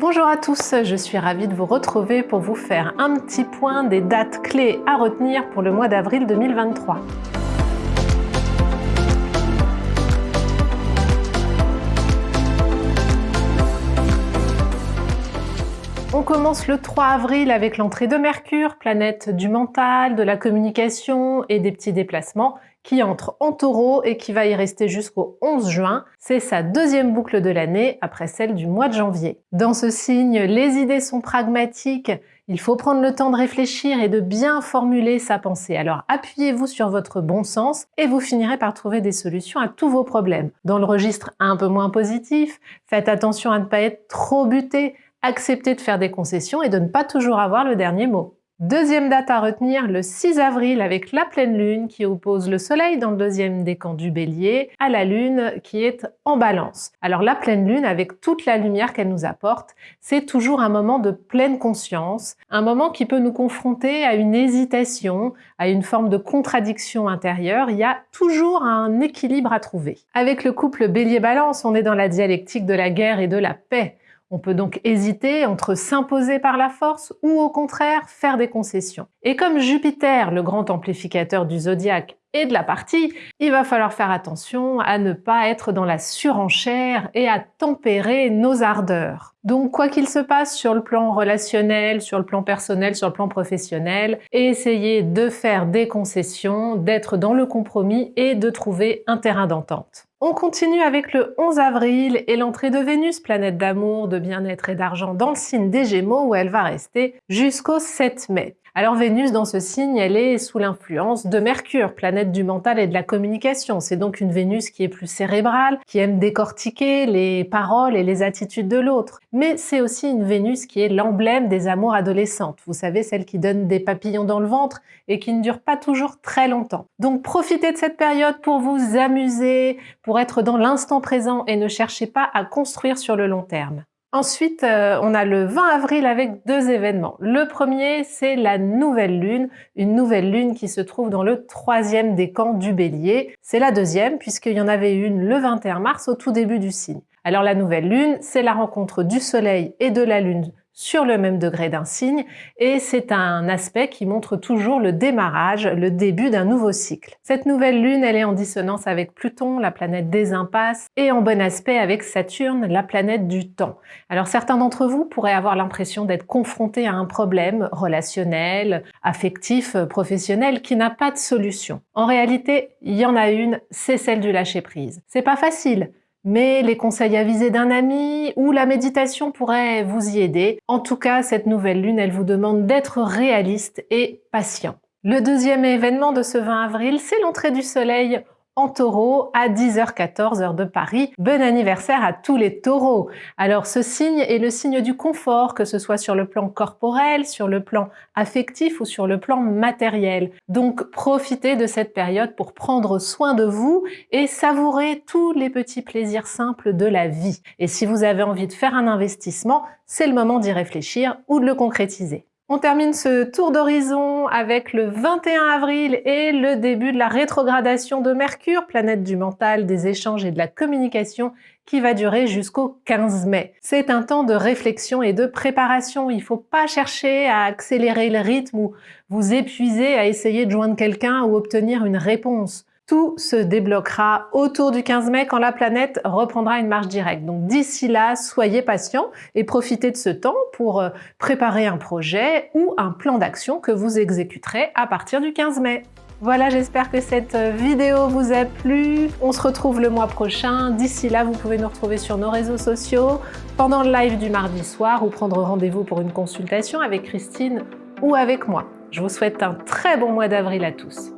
Bonjour à tous, je suis ravie de vous retrouver pour vous faire un petit point des dates clés à retenir pour le mois d'avril 2023. On commence le 3 avril avec l'entrée de Mercure, planète du mental, de la communication et des petits déplacements, qui entre en taureau et qui va y rester jusqu'au 11 juin. C'est sa deuxième boucle de l'année après celle du mois de janvier. Dans ce signe, les idées sont pragmatiques, il faut prendre le temps de réfléchir et de bien formuler sa pensée. Alors appuyez-vous sur votre bon sens et vous finirez par trouver des solutions à tous vos problèmes. Dans le registre un peu moins positif, faites attention à ne pas être trop buté, accepter de faire des concessions et de ne pas toujours avoir le dernier mot. Deuxième date à retenir, le 6 avril avec la pleine lune qui oppose le soleil dans le deuxième décan du bélier à la lune qui est en balance. Alors la pleine lune, avec toute la lumière qu'elle nous apporte, c'est toujours un moment de pleine conscience, un moment qui peut nous confronter à une hésitation, à une forme de contradiction intérieure. Il y a toujours un équilibre à trouver. Avec le couple bélier-balance, on est dans la dialectique de la guerre et de la paix. On peut donc hésiter entre s'imposer par la force ou au contraire faire des concessions. Et comme Jupiter, le grand amplificateur du zodiaque, et de la partie, il va falloir faire attention à ne pas être dans la surenchère et à tempérer nos ardeurs. Donc quoi qu'il se passe sur le plan relationnel, sur le plan personnel, sur le plan professionnel, essayez de faire des concessions, d'être dans le compromis et de trouver un terrain d'entente. On continue avec le 11 avril et l'entrée de Vénus, planète d'amour, de bien-être et d'argent dans le signe des Gémeaux où elle va rester jusqu'au 7 mai. Alors Vénus, dans ce signe, elle est sous l'influence de Mercure, planète du mental et de la communication. C'est donc une Vénus qui est plus cérébrale, qui aime décortiquer les paroles et les attitudes de l'autre. Mais c'est aussi une Vénus qui est l'emblème des amours adolescentes. Vous savez, celle qui donne des papillons dans le ventre et qui ne dure pas toujours très longtemps. Donc profitez de cette période pour vous amuser, pour être dans l'instant présent et ne cherchez pas à construire sur le long terme. Ensuite, euh, on a le 20 avril avec deux événements. Le premier, c'est la nouvelle lune, une nouvelle lune qui se trouve dans le troisième décan du bélier. C'est la deuxième, puisqu'il y en avait une le 21 mars au tout début du signe. Alors la nouvelle lune, c'est la rencontre du soleil et de la lune sur le même degré d'un signe et c'est un aspect qui montre toujours le démarrage, le début d'un nouveau cycle. Cette nouvelle lune, elle est en dissonance avec Pluton, la planète des impasses, et en bon aspect avec Saturne, la planète du temps. Alors certains d'entre vous pourraient avoir l'impression d'être confrontés à un problème relationnel, affectif, professionnel qui n'a pas de solution. En réalité, il y en a une, c'est celle du lâcher prise. C'est pas facile, mais les conseils avisés d'un ami ou la méditation pourraient vous y aider. En tout cas, cette nouvelle lune, elle vous demande d'être réaliste et patient. Le deuxième événement de ce 20 avril, c'est l'entrée du soleil en taureau à 10h14 heure de Paris. Bon anniversaire à tous les taureaux Alors ce signe est le signe du confort, que ce soit sur le plan corporel, sur le plan affectif ou sur le plan matériel. Donc profitez de cette période pour prendre soin de vous et savourer tous les petits plaisirs simples de la vie. Et si vous avez envie de faire un investissement, c'est le moment d'y réfléchir ou de le concrétiser. On termine ce tour d'horizon avec le 21 avril et le début de la rétrogradation de Mercure, planète du mental, des échanges et de la communication, qui va durer jusqu'au 15 mai. C'est un temps de réflexion et de préparation. Il ne faut pas chercher à accélérer le rythme ou vous épuiser à essayer de joindre quelqu'un ou obtenir une réponse. Tout se débloquera autour du 15 mai quand la planète reprendra une marche directe. Donc d'ici là, soyez patient et profitez de ce temps pour euh, préparer un projet ou un plan d'action que vous exécuterez à partir du 15 mai. Voilà, j'espère que cette euh, vidéo vous a plu. On se retrouve le mois prochain. D'ici là, vous pouvez nous retrouver sur nos réseaux sociaux, pendant le live du mardi soir ou prendre rendez-vous pour une consultation avec Christine ou avec moi. Je vous souhaite un très bon mois d'avril à tous.